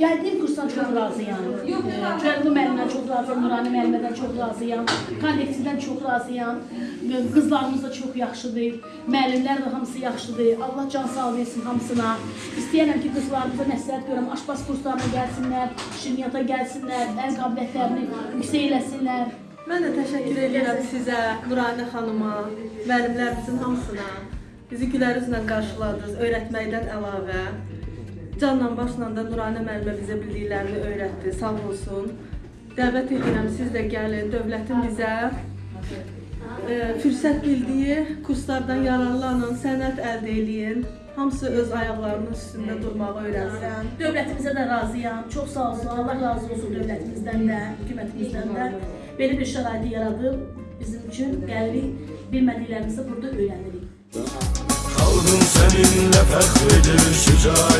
Gəldiyim kursdan çox razıyam. Cəlbu müəllimdən çox razıyam, Nurani müəllimədən çox razıyam. Kollektivdən çox razıyam. Qızlarımız da çox yaxşıdır. Müəllimlər də hamısı yaxşıdır. Allah can sağ versin hamısına. İstəyirəm ki, qızlarımıza məsləhət görəm, aşpaz kurslarına gəlsinlər, şirniyyata gəlsinlər, əl qabiliyyətlərini yüksək eləsinlər. Mən də təşəkkür edirəm sizə, Nurani xanıma, müəllimlərimizin hamısına. Bizi gülər üzlə qarşıladınız, öyrətməkdən əlavə. Canla başla da Nurani müəllimə bizə bildiklərini öyrətdi, sağ olsun. Dəvət edirəm siz də gəlin, dövlətin bizə e, fürsət bildiyi kurslardan yararlanın, sənət əldə eləyin. Hamısı öz ayaqlarının üstündə durmağı öyrənsin. Dövlətimizə də razıyam. Çox sağ olsun. Allah razı olsun dövlətimizdən də, hökumətimizdən də. Belə bir şəraiti yaradıb bizim üçün gəlirik, bilmədiklərimizi burada öyrənirik. Halkım seninle fəxr edir, şücayetinlə